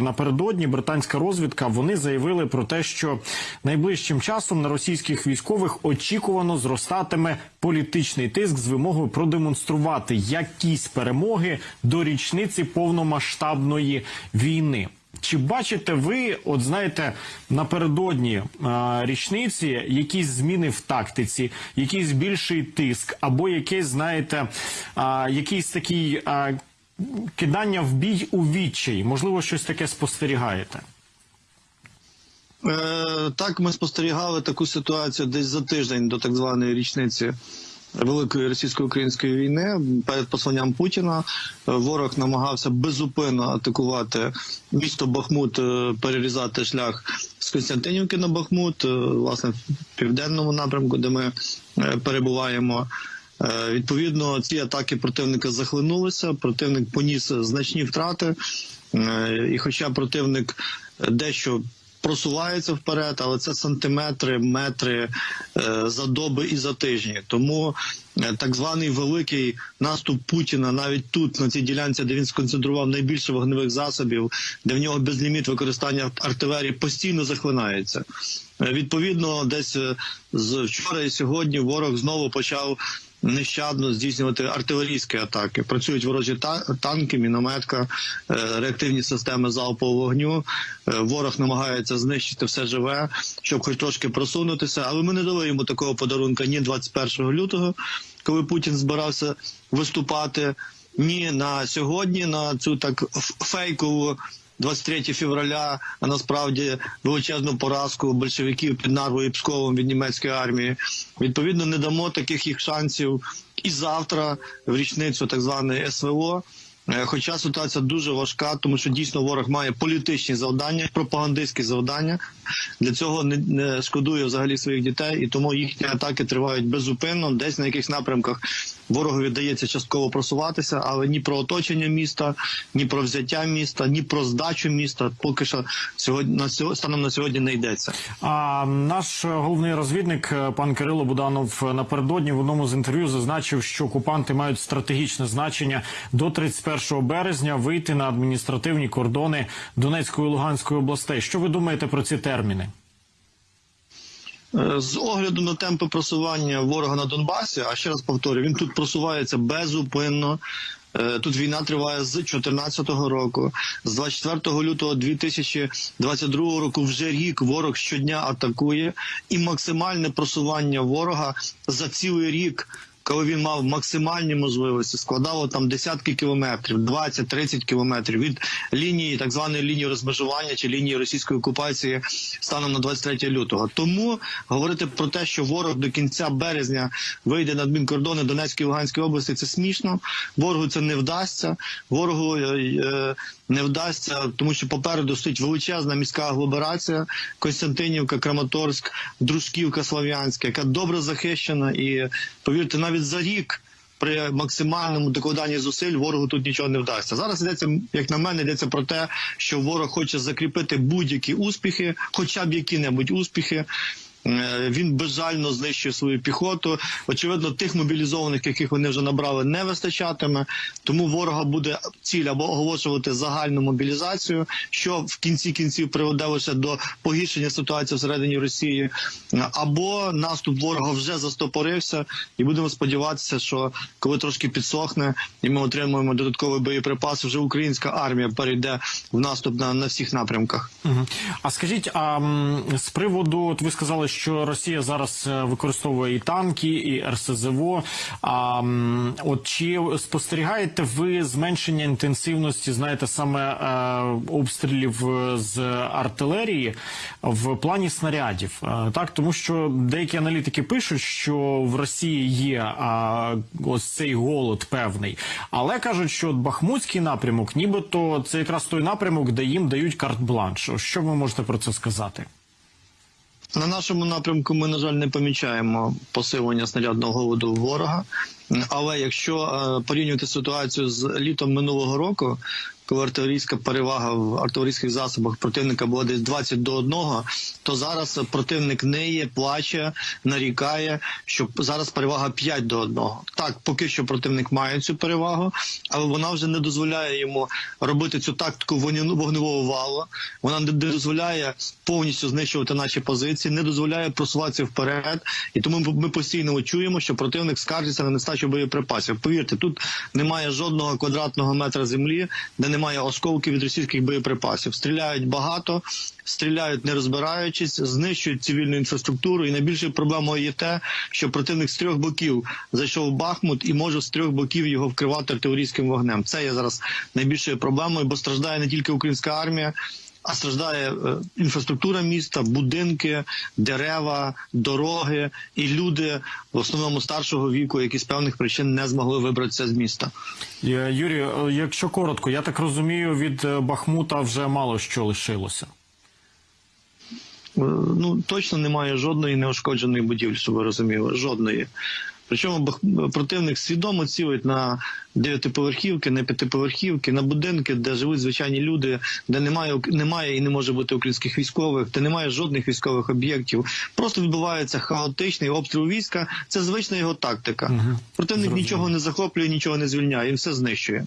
Напередодні британська розвідка вони заявили про те, що найближчим часом на російських військових очікувано зростатиме політичний тиск з вимогою продемонструвати якісь перемоги до річниці повномасштабної війни. Чи бачите ви, от знаєте, напередодні е, річниці якісь зміни в тактиці, якийсь більший тиск, або якесь, знаєте, е, якийсь такий е, кидання в бій у відчай? Можливо, щось таке спостерігаєте? Е, так, ми спостерігали таку ситуацію десь за тиждень до так званої річниці великої російсько-української війни. Перед посланням Путіна ворог намагався безупинно атакувати місто Бахмут, е, перерізати шлях з Константинівки на Бахмут, е, власне, в південному напрямку, де ми е, перебуваємо. Е, Відповідно, ці атаки противника захлинулися. Противник поніс значні втрати, Е, і хоча противник дещо просувається вперед, але це сантиметри, метри е, за доби і за тижні. Тому так званий великий наступ Путіна навіть тут, на цій ділянці, де він сконцентрував найбільше вогневих засобів, де в нього безліміт використання артилерії постійно захлинається. Відповідно, десь з вчора і сьогодні ворог знову почав нещадно здійснювати артилерійські атаки. Працюють ворожі танки, мінометка, е, реактивні системи залпового вогню. Е, Ворог намагається знищити все живе, щоб хоч трошки просунутися. Але ми не дали йому такого подарунка ні 21 лютого, коли Путін збирався виступати, ні на сьогодні, на цю так фейкову 23 февраля, а насправді величезну поразку большевиків під Нарвою і Псковом від німецької армії. Відповідно, не дамо таких їх шансів і завтра, в річницю так званої СВО. Е, Хоча ситуація дуже важка, тому що дійсно ворог має політичні завдання, пропагандистські завдання. Для цього не, не шкодує взагалі своїх дітей, і тому їхні атаки тривають безупинно. Десь на якихось напрямках ворогу вдається частково просуватися, але ні про оточення міста, ні про взяття міста, ні про здачу міста поки що сьогодні на сьогодні станом на сьогодні не йдеться. А наш головний розвідник е, пан Кирило Буданов е, напередодні в одному з інтерв'ю зазначив, що окупанти мають стратегічне значення до 31 березня вийти на адміністративні кордони Донецької і Луганської областей. Що ви думаєте про ці терміни? Е, З огляду на темпи просування ворога на Донбасі, а ще раз повторюю, він тут просувається безупинно. Е, Тут війна триває з 2014 року, з 24 лютого 2022 року. Вже рік ворог щодня атакує, і максимальне просування ворога за цілий рік. Коли він мав максимальні можливості, складало там десятки кілометрів, 20-30 кілометрів від лінії так званої лінії розмежування чи лінії російської окупації станом на 23 лютого. Тому говорити про те, що ворог до кінця березня вийде на адмінкордони Донецької і Луганської області, це смішно. Ворогу це не вдасться. Ворогу е, е, не вдасться, тому що попереду стоїть величезна міська агломерація Костянтинівка, Краматорськ, Дружківка, Слов'янська, яка добре захищена, і повірте, навіть за рік. При максимальному докладанні зусиль ворогу тут нічого не вдасться. Зараз йдеться, як на мене, йдеться про те, що ворог хоче закріпити будь-які успіхи, хоча б які-небудь успіхи. Е, Він безжально знищує свою піхоту. Очевидно, тих мобілізованих, яких вони вже набрали, не вистачатиме. Тому ворога буде ціль або оголошувати загальну мобілізацію, що в кінці кінців приведе лише до погіршення ситуації всередині Росії, або наступ ворога вже застопорився, і будемо сподіватися, що коли трошки підсохне, і ми отримуємо додатковий боєприпас, вже українська армія перейде в наступ на, на всіх напрямках. А скажіть, а з приводу, от ви сказали, що Росія зараз е, використовує і танки, і РСЗВО. А от чи спостерігаєте ви зменшення інтенсивності, знаєте, саме е, обстрілів е, з артилерії в плані снарядів? Так, тому що деякі аналітики пишуть, що в Росії є ось цей голод певний, але кажуть, що от Бахмутський напрямок, нібито це якраз той напрямок, де їм дають карт-бланш. Що ви можете про це сказати? На нашому напрямку ми, на жаль, не помічаємо посилення снарядного голоду ворога. Але якщо е, порівнювати ситуацію з літом минулого року, коли артилерійська перевага в артилерійських засобах противника була десь 20 до 1, то зараз противник неє, плаче, нарікає, що зараз перевага 5 до 1. Так, поки що противник має цю перевагу, але вона вже не дозволяє йому робити цю тактику вогневого валу. Вона не дозволяє повністю знищувати наші позиції, не дозволяє просуватися вперед. І тому ми- постійно чуємо, що противник скаржиться на нестачу боєприпасів. Повірте, тут немає жодного квадратного метра землі, де немає осколків від російських боєприпасів. Стріляють багато, стріляють не розбираючись, знищують цивільну інфраструктуру. І найбільшою проблемою є те, що противник з трьох боків зайшов в Бахмут і може з трьох боків його вкривати артилерійським вогнем. Це є зараз найбільшою проблемою, бо страждає не тільки українська армія. А страждає е, інфраструктура міста, будинки, дерева, дороги і люди в основному старшого віку, які з певних причин не змогли вибратися з міста. Е, Юрій, е, якщо коротко, я так розумію, від Бахмута вже мало що лишилося. Ну точно немає жодної неушкодженої будівлі, щоб ви розуміли. Жодної. Причому противник свідомо цілить на дев'ятиповерхівки, на п'ятиповерхівки, на будинки, де живуть звичайні люди, де немає немає і не може бути українських військових, де немає жодних військових об'єктів. Просто відбувається хаотичний обстріл війська. Це звична його тактика. Противник Зрозуміло. нічого не захоплює, нічого не звільняє, він все знищує.